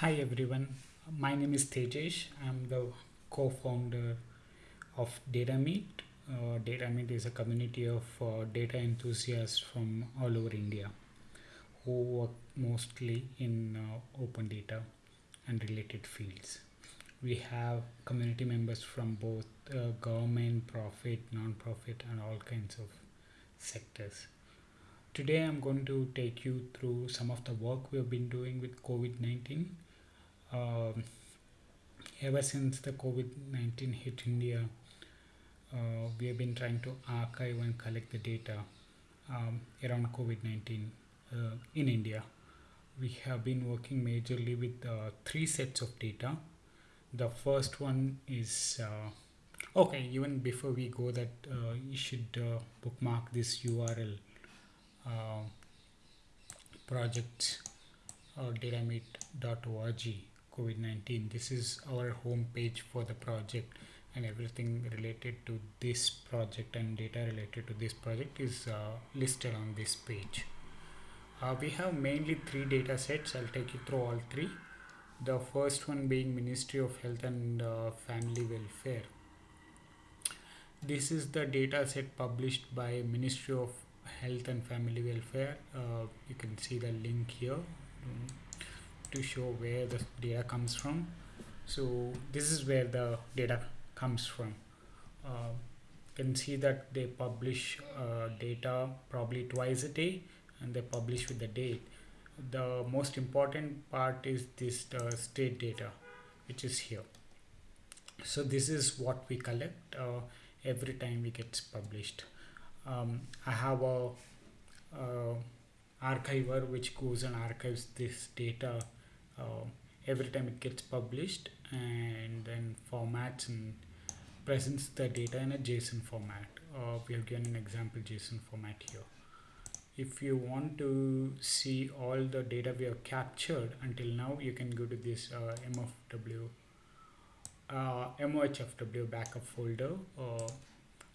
Hi everyone, my name is Tejesh. I'm the co-founder of DataMeet. Uh, DataMeet is a community of uh, data enthusiasts from all over India who work mostly in uh, open data and related fields. We have community members from both uh, government, profit, non-profit, and all kinds of sectors. Today, I'm going to take you through some of the work we've been doing with COVID 19 um, ever since the COVID-19 hit India, uh, we have been trying to archive and collect the data um, around COVID-19 uh, in India. We have been working majorly with uh, three sets of data. The first one is uh, okay. Even before we go, that uh, you should uh, bookmark this URL project or datameet.org COVID-19. This is our home page for the project and everything related to this project and data related to this project is uh, listed on this page. Uh, we have mainly three data sets. I'll take you through all three. The first one being Ministry of Health and uh, Family Welfare. This is the data set published by Ministry of Health and Family Welfare. Uh, you can see the link here. Mm to show where the data comes from. So this is where the data comes from. Uh, you can see that they publish uh, data probably twice a day and they publish with the date. The most important part is this uh, state data which is here. So this is what we collect uh, every time it gets published. Um, I have a uh, archiver which goes and archives this data uh, every time it gets published and then formats and presents the data in a JSON format. Uh, we have given an example JSON format here. If you want to see all the data we have captured until now, you can go to this uh, MFW, uh, MOHFW backup folder uh,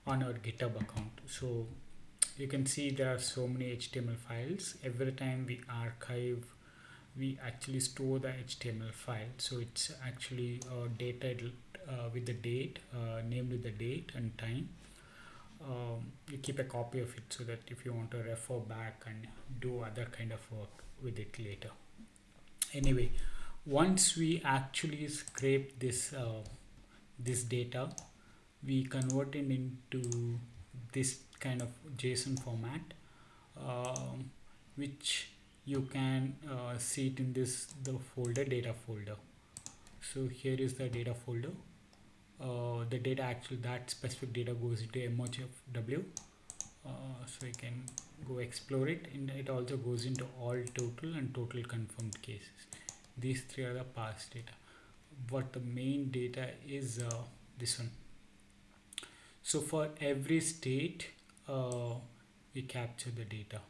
on our GitHub account. So you can see there are so many HTML files. Every time we archive we actually store the HTML file. So it's actually uh, dated uh, with the date uh, named with the date and time. Um, you keep a copy of it so that if you want to refer back and do other kind of work with it later. Anyway once we actually scrape this uh, this data we convert it into this kind of JSON format um, which you can uh, see it in this the folder data folder. So here is the data folder. Uh, the data actually that specific data goes into MOHFW uh, so you can go explore it. And it also goes into all total and total confirmed cases. These three are the past data. What the main data is uh, this one. So for every state uh, we capture the data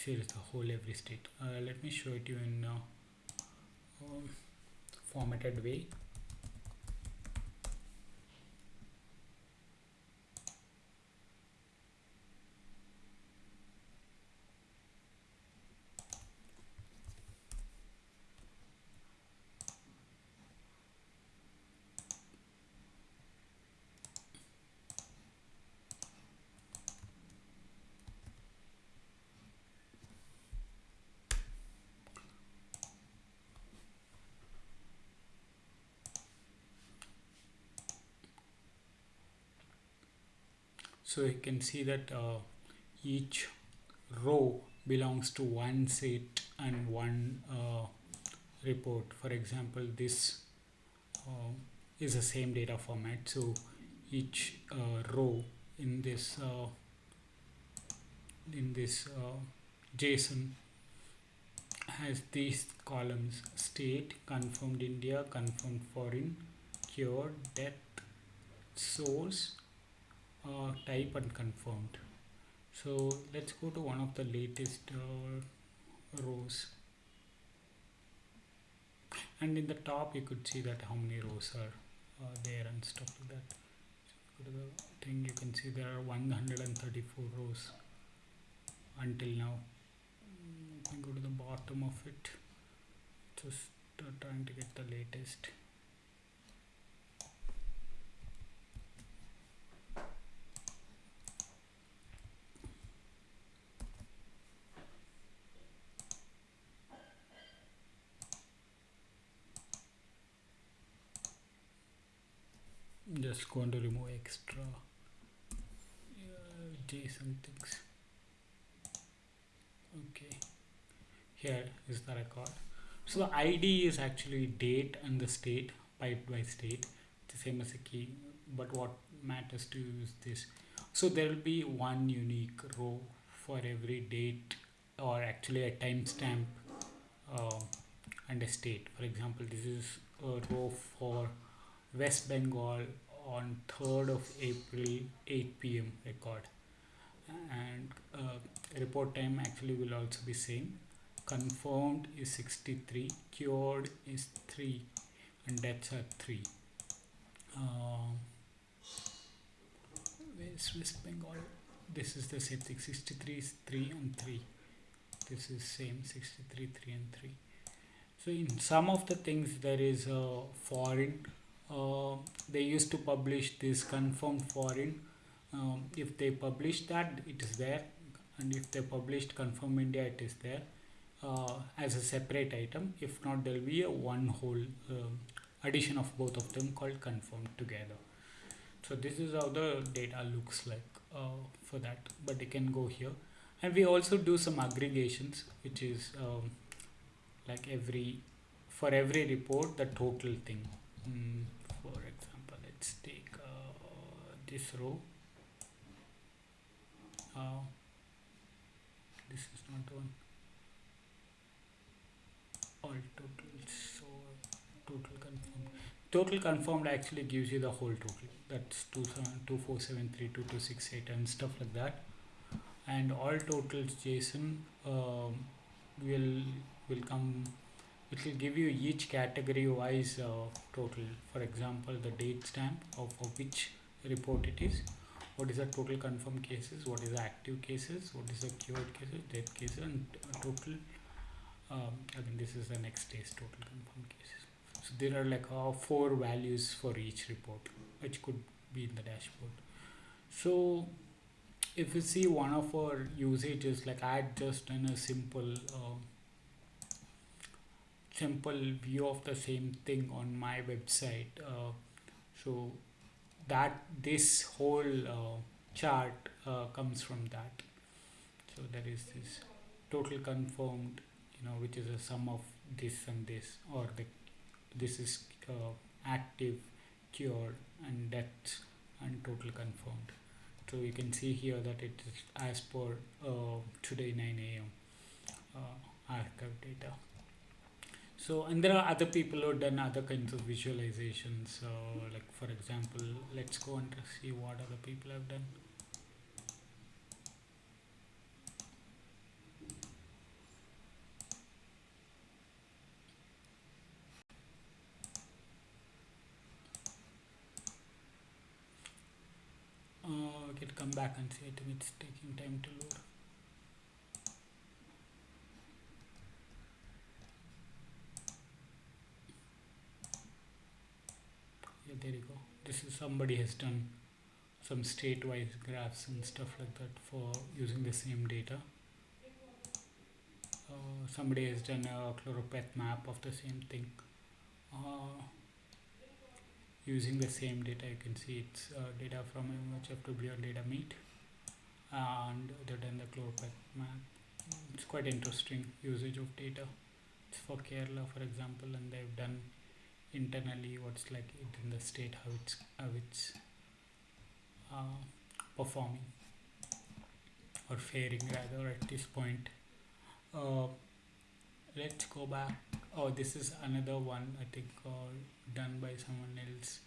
here is the whole every state. Uh, let me show it you in uh, um, formatted way so you can see that uh, each row belongs to one set and one uh, report. For example this uh, is the same data format. So each uh, row in this uh, in this uh, JSON has these columns. State confirmed India confirmed foreign cure death source uh, type and confirmed. So let's go to one of the latest uh, rows. And in the top you could see that how many rows are uh, there and stuff like that. So go to the thing you can see there are 134 rows until now. Can go to the bottom of it. Just uh, trying to get the latest just going to remove extra uh, json things okay. Here is the record. So the id is actually date and the state piped by state. The same as a key but what matters to you is this. So there will be one unique row for every date or actually a timestamp uh, and a state. For example this is a row for West Bengal on 3rd of April 8 pm record. And uh, report time actually will also be same. Confirmed is 63 cured is 3 and deaths are 3 uh, where's West Bengal this is the same thing. 63 is 3 and 3 this is same 63 3 and 3 so in some of the things there is a foreign uh, they used to publish this confirmed foreign. Um, if they publish that it is there. And if they published confirm India it is there. Uh, as a separate item. If not there will be a one whole uh, addition of both of them called confirmed together. So this is how the data looks like uh, for that. But they can go here. And we also do some aggregations which is um, like every for every report the total thing. Mm, for example let's take uh, this row. Uh, this is not one. All totals so total confirmed. Total confirmed actually gives you the whole total. That's 2473268 and stuff like that. And all totals json um, will will come it will give you each category wise uh, total. For example the date stamp of, of which report it is. What is the total confirmed cases? What is the active cases? What is the cured cases dead cases and total um, I think this is the next day's total confirmed cases. So there are like uh, four values for each report which could be in the dashboard. So if you see one of our usages like I had just done a simple uh, simple view of the same thing on my website uh, so that this whole uh, chart uh, comes from that. So there is this total confirmed you know which is a sum of this and this or the this is uh, active cured and death and total confirmed. So you can see here that it is as per uh, today 9 a.m archive data so and there are other people who have done other kinds of visualizations. So like for example let's go and see what other people have done. Uh, I can come back and see it it's taking time to load there you go this is somebody has done some state-wise graphs and stuff like that for using the same data. Uh, somebody has done a choropleth map of the same thing. Uh, using the same data you can see it's uh, data from MHFW and data meet and they've done the choropleth map. It's quite interesting usage of data. It's for Kerala for example and they've done internally what's like it in the state how it's how it's uh, performing or faring rather at this point. Uh, let's go back. Oh this is another one I think uh, done by someone else.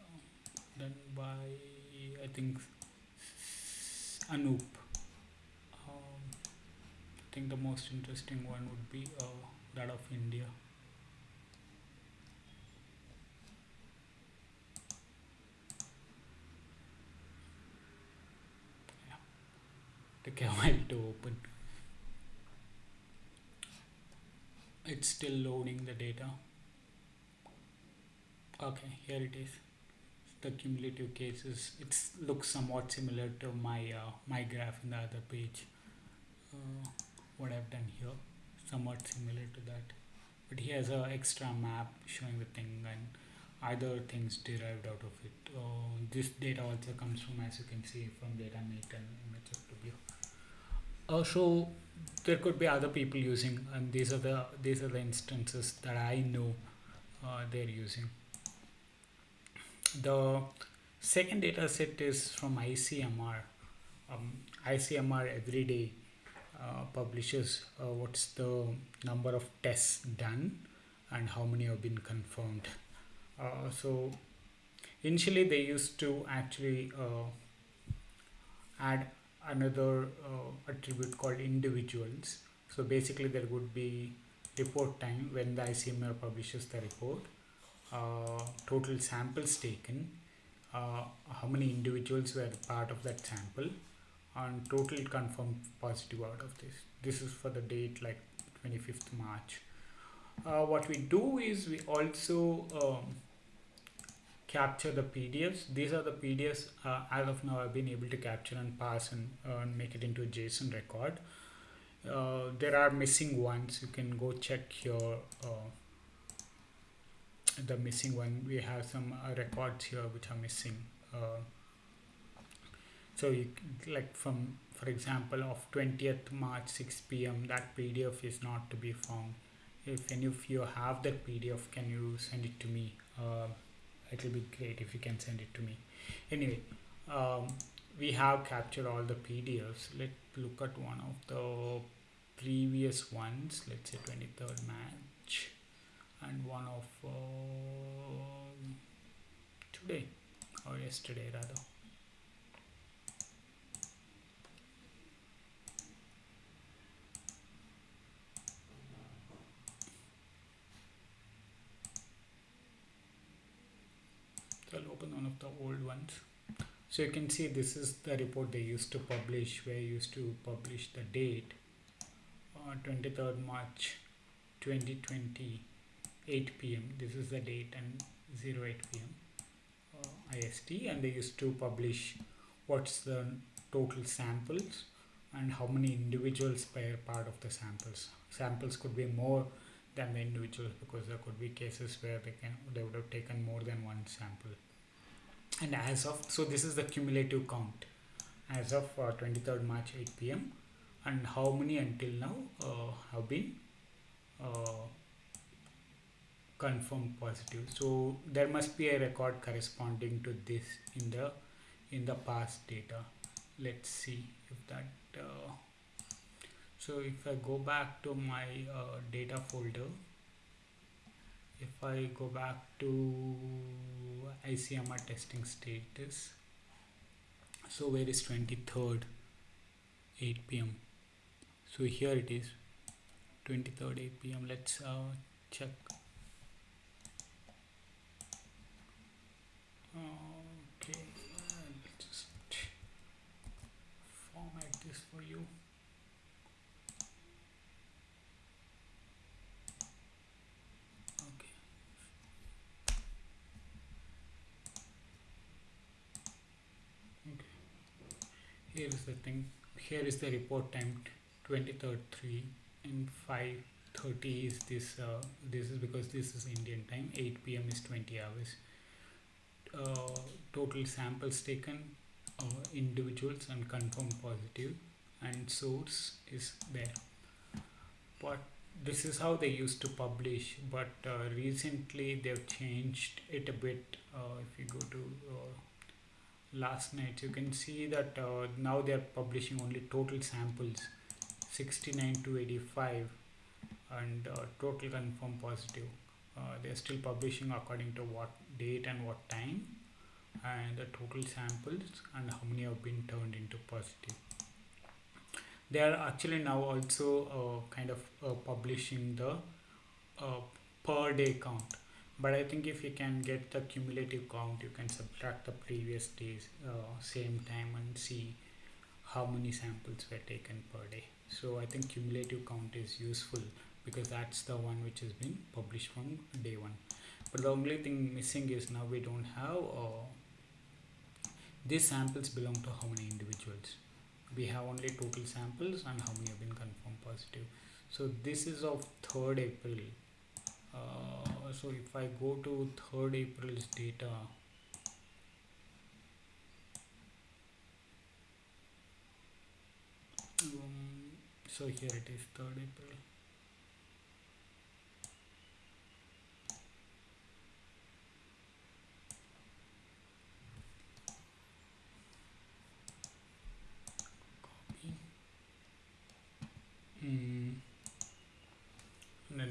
Uh, done by I think Anoop. Um, I think the most interesting one would be uh, that of India a while to open. It's still loading the data. Okay here it is. The cumulative cases it looks somewhat similar to my uh, my graph in the other page. Uh, what I've done here somewhat similar to that. But he has a extra map showing the thing and other things derived out of it. Uh, this data also comes from as you can see from data DataMeet and MHFW uh, so there could be other people using and these are the these are the instances that I know uh, they're using. The second data set is from ICMR um, ICMR every day uh, publishes uh, what's the number of tests done and how many have been confirmed. Uh, so initially they used to actually uh, add another uh, attribute called individuals. So basically there would be report time when the ICMR publishes the report uh, total samples taken uh, how many individuals were part of that sample and total confirmed positive out of this. This is for the date like 25th March. Uh, what we do is we also um, capture the PDFs. These are the PDFs uh, as of now I've been able to capture and pass and, uh, and make it into a JSON record. Uh, there are missing ones. You can go check here uh, the missing one. We have some uh, records here which are missing. Uh, so you like from for example of 20th March 6 p.m. that PDF is not to be found. If any of you have that PDF, can you send it to me? It will be great if you can send it to me. Anyway um, we have captured all the PDFs let's look at one of the previous ones. Let's say 23rd March. And one of uh, today or yesterday rather so I'll open one of the old ones so you can see this is the report they used to publish where used to publish the date uh, 23rd March 2020 8 p.m. this is the date and 08 p.m. Uh, IST and they used to publish what's the total samples and how many individuals per part of the samples samples could be more than the individuals because there could be cases where they can they would have taken more than one sample. And as of so this is the cumulative count. As of uh, 23rd March 8 p.m. and how many until now uh, have been uh, confirmed positive. So there must be a record corresponding to this in the in the past data. Let's see if that uh, so if I go back to my uh, data folder if I go back to ICMR testing status so where is 23rd 8 p.m so here it is 23rd 8 p.m let's uh, check. Okay I'll just format this for you okay okay here is the thing. Here is the report time 23rd 3 and 5:30 is this uh, this is because this is Indian time. 8 p.m. is 20 hours. Uh, total samples taken uh, individuals and confirmed positive and source is there. But this is how they used to publish but uh, recently they've changed it a bit. Uh, if you go to uh, last night. You can see that uh, now they are publishing only total samples 69 to 85 and uh, total confirmed positive. Uh, they are still publishing according to what date and what time and the total samples and how many have been turned into positive. They are actually now also uh, kind of uh, publishing the uh, per day count but I think if you can get the cumulative count you can subtract the previous days uh, same time and see how many samples were taken per day. So I think cumulative count is useful because that's the one which has been published from day one. But the only thing missing is now we don't have uh, these samples belong to how many individuals? We have only total samples and how many have been confirmed positive. So this is of 3rd April uh, so if I go to 3rd April's data um, so here it is 3rd April mm.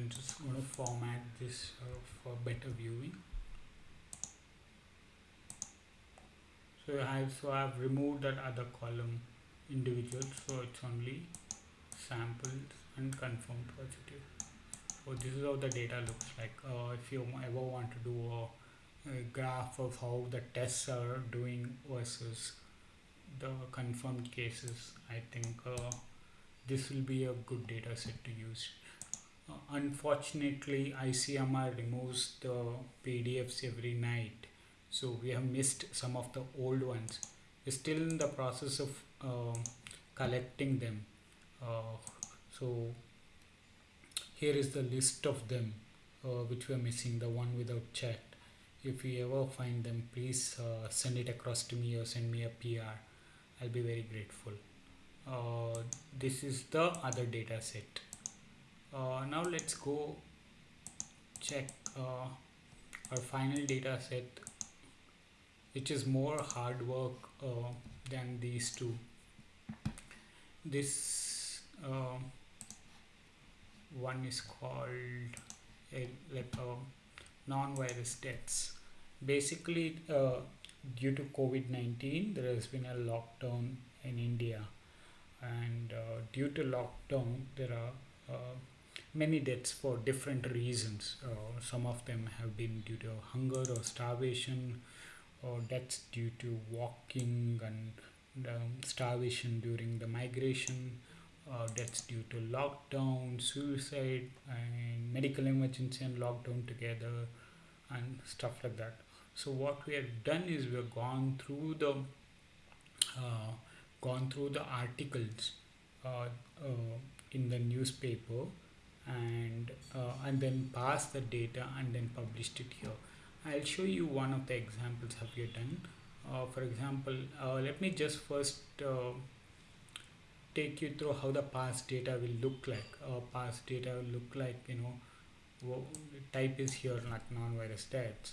Just going to format this uh, for better viewing. So I have so I've removed that other column individuals so it's only samples and confirmed positive. So this is how the data looks like. Uh, if you ever want to do a, a graph of how the tests are doing versus the confirmed cases I think uh, this will be a good data set to use. Unfortunately, ICMR removes the PDFs every night, so we have missed some of the old ones. We're still in the process of uh, collecting them. Uh, so here is the list of them uh, which we are missing, the one without chat. If you ever find them, please uh, send it across to me or send me a PR. I'll be very grateful. Uh, this is the other data set uh, now let's go check uh, our final data set which is more hard work uh, than these two. This uh, one is called a, like a non-virus deaths. Basically due to COVID-19 there has been a lockdown in India. And uh, due to lockdown there are uh, many deaths for different reasons. Uh, some of them have been due to hunger or starvation or deaths due to walking and um, starvation during the migration uh, deaths due to lockdown suicide and medical emergency and lockdown together and stuff like that. So what we have done is we have gone through the uh, gone through the articles uh, uh, in the newspaper and uh, and then pass the data and then published it here. I'll show you one of the examples have you done. Uh, for example uh, let me just first uh, take you through how the past data will look like. Past data will look like you know type is here like non-virus stats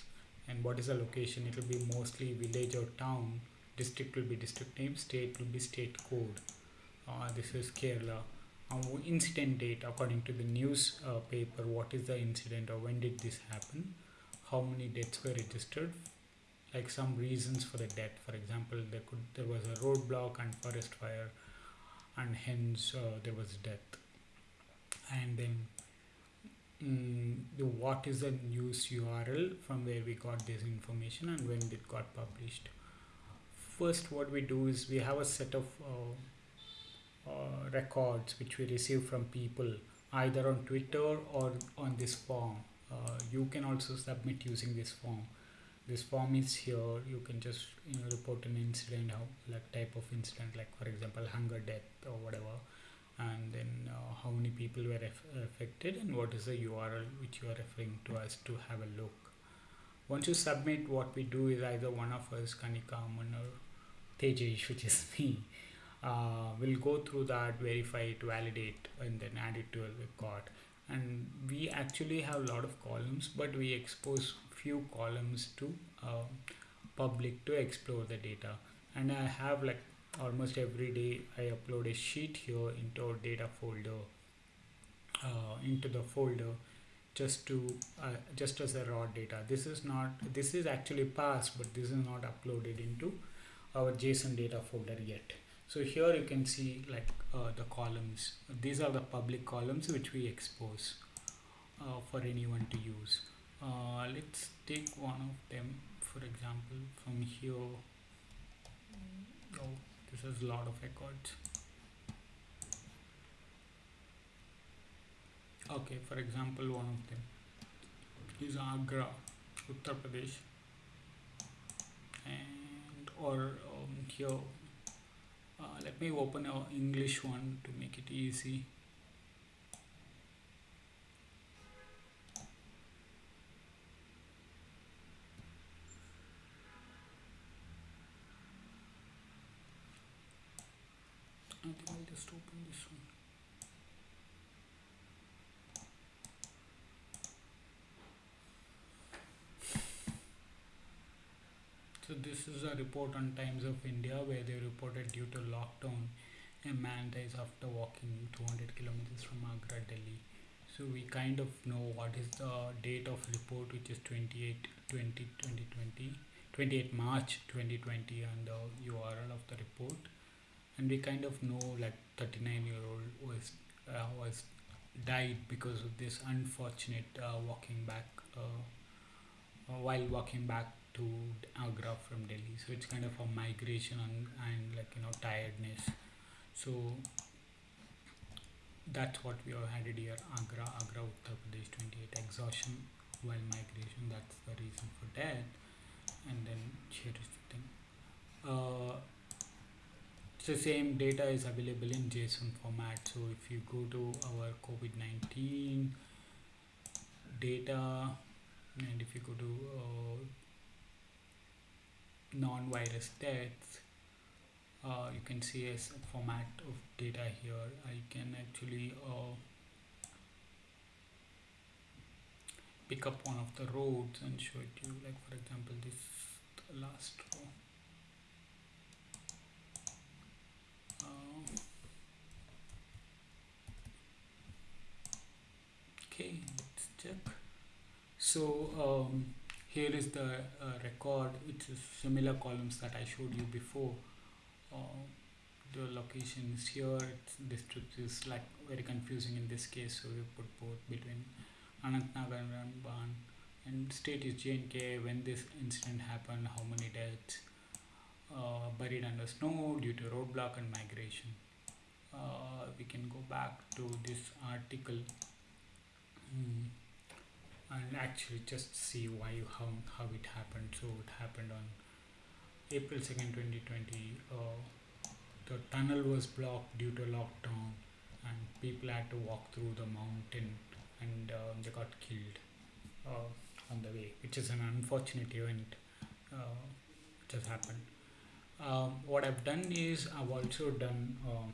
and what is the location? It will be mostly village or town. District will be district name state will be state code. Uh, this is Kerala incident date according to the news uh, paper what is the incident or when did this happen? How many deaths were registered? Like some reasons for the death. For example there could there was a roadblock and forest fire and hence uh, there was death. And then mm, the what is the news url from where we got this information and when it got published? First what we do is we have a set of uh, uh, records which we receive from people either on Twitter or on this form. Uh, you can also submit using this form. This form is here. You can just you know report an incident, how like type of incident, like for example hunger, death, or whatever, and then uh, how many people were affected and what is the URL which you are referring to us to have a look. Once you submit, what we do is either one of us, Kanika, Aman, or Tejesh, which is me, uh, will go through that, verify it, validate, and then add it to a record. And we actually have a lot of columns, but we expose few columns to uh, public to explore the data. And I have like almost every day I upload a sheet here into our data folder, uh, into the folder just to uh, just as a raw data this is not this is actually passed but this is not uploaded into our json data folder yet so here you can see like uh, the columns. These are the public columns which we expose uh, for anyone to use. Uh, let's take one of them for example from here. Oh this is a lot of records. Okay for example one of them is agra uttar pradesh. And or um, here uh, let me open a english one to make it easy. Think I'll just open this one So this is a report on Times of India where they reported due to lockdown, a man dies after walking 200 kilometers from Agra, Delhi. So we kind of know what is the date of report, which is 28 20 2020, 28 March 2020, and the URL of the report. And we kind of know like 39 year old was uh, was died because of this unfortunate uh, walking back uh, uh, while walking back to Agra from Delhi. So it's kind of a migration and, and like you know tiredness. So that's what we have added here. Agra, Agra, Uttar Pradesh, 28 exhaustion while migration. That's the reason for that. And then here is the thing. Uh, so same data is available in JSON format. So if you go to our COVID-19 data, and if you go to uh, non-virus deaths uh, you can see a format of data here. I can actually uh, pick up one of the roads and show it to you. Like for example this last row. Uh, okay let's check. So um, here is the uh, record. Is similar columns that I showed you before. Uh, the location is here. It's, district is like very confusing in this case. So we put both between Anantnag and Ramban and state is J&K when this incident happened how many deaths uh, buried under snow due to roadblock and migration. Uh, we can go back to this article. Mm and actually just see why you how, how it happened. So it happened on April 2nd 2020 uh, the tunnel was blocked due to lockdown and people had to walk through the mountain and uh, they got killed uh, on the way which is an unfortunate event uh, which has happened. Um, what I've done is I've also done um,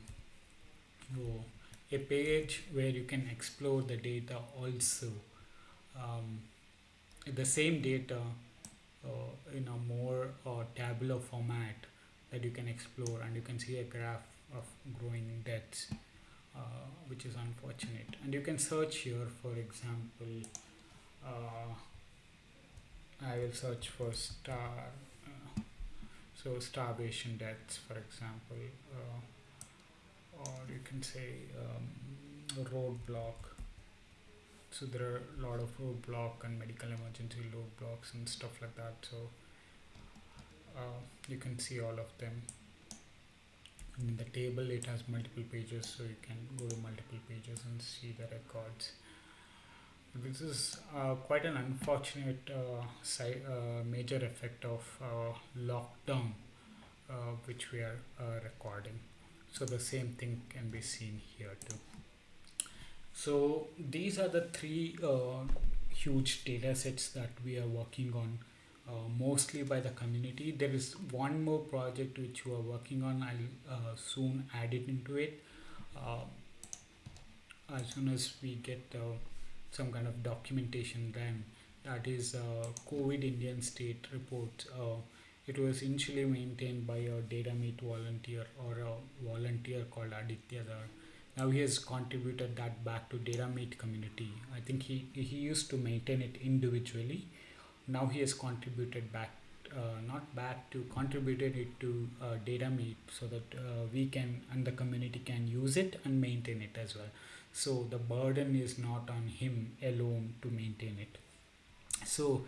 a page where you can explore the data also um, the same data uh, in a more uh, tabular format that you can explore and you can see a graph of growing deaths uh, which is unfortunate. And you can search here for example uh, I will search for star uh, so starvation deaths for example uh, or you can say um, roadblock so there are a lot of roadblock and medical emergency roadblocks and stuff like that. So uh, you can see all of them. And in the table it has multiple pages so you can go to multiple pages and see the records. This is uh, quite an unfortunate uh, si- uh, major effect of uh, lockdown uh, which we are recording. So the same thing can be seen here too so these are the three uh, huge data sets that we are working on uh, mostly by the community. There is one more project which we are working on. I'll uh, soon add it into it. Uh, as soon as we get uh, some kind of documentation then that is uh, COVID Indian state report. it was initially maintained by a data meet volunteer or a volunteer called Aditya now he has contributed that back to DataMeet community. I think he, he used to maintain it individually. Now he has contributed back, uh, not back to contributed it to uh, DataMeet so that uh, we can and the community can use it and maintain it as well. So the burden is not on him alone to maintain it. So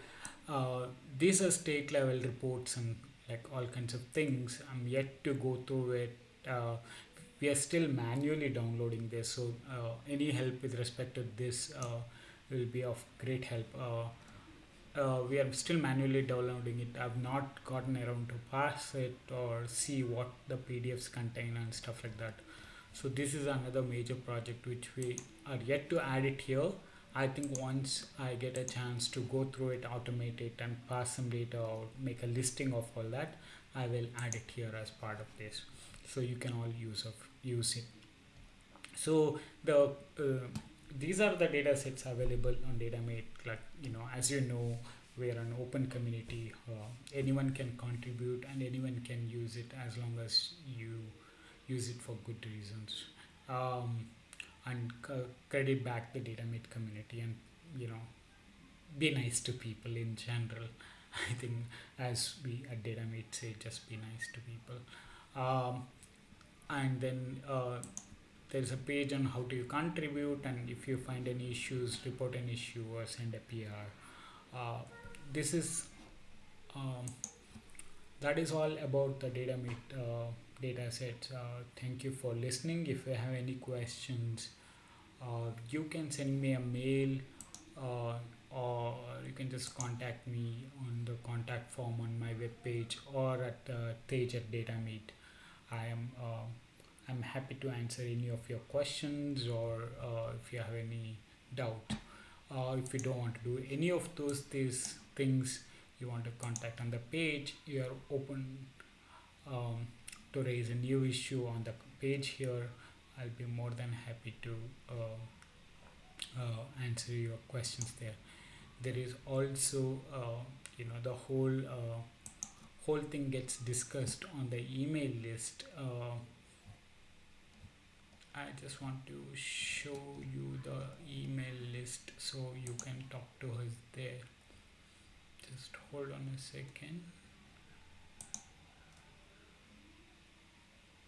uh, these are state level reports and like all kinds of things. I'm yet to go through it. Uh, we are still manually downloading this so uh, any help with respect to this uh, will be of great help. Uh, uh, we are still manually downloading it. I've not gotten around to pass it or see what the pdfs contain and stuff like that. So this is another major project which we are yet to add it here. I think once i get a chance to go through it automate it and pass some data or make a listing of all that i will add it here as part of this. So you can all use of use it so the uh, these are the data sets available on DataMeet like you know as you know we're an open community uh, anyone can contribute and anyone can use it as long as you use it for good reasons. Um, and credit back the DataMeet community and you know be nice to people in general. I think as we at DataMeet say just be nice to people. Um, and then uh, there's a page on how to contribute and if you find any issues report an issue or send a pr uh, this is um, that is all about the data meet uh, data sets. Uh, thank you for listening. If you have any questions uh, you can send me a mail uh, or you can just contact me on the contact form on my webpage or at uh, Tej at Data Meet. I am uh, happy to answer any of your questions or uh, if you have any doubt. Uh, if you don't want to do any of those these things you want to contact on the page, you are open um, to raise a new issue on the page here. I'll be more than happy to uh, uh, answer your questions there. There is also, uh, you know, the whole uh, whole thing gets discussed on the email list. I just want to show you the email list so you can talk to us there. Just hold on a second.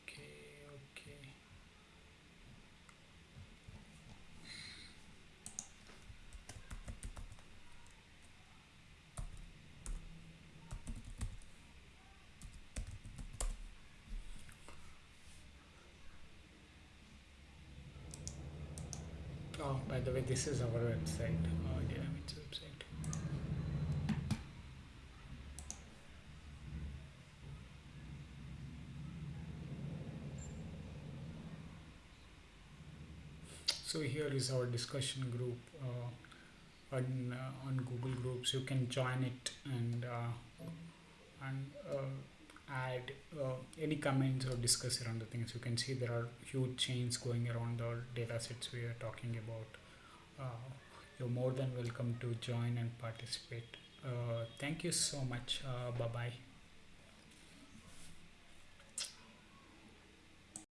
Okay, okay. Oh, by the way, this is our website, uh, DataMeet's website. So here is our discussion group uh, on uh, on Google Groups. You can join it and uh, and uh, add uh, any comments or discuss around the things. You can see there are huge chains going around the data sets we are talking about. Uh, you're more than welcome to join and participate. Uh, thank you so much. Uh, bye bye.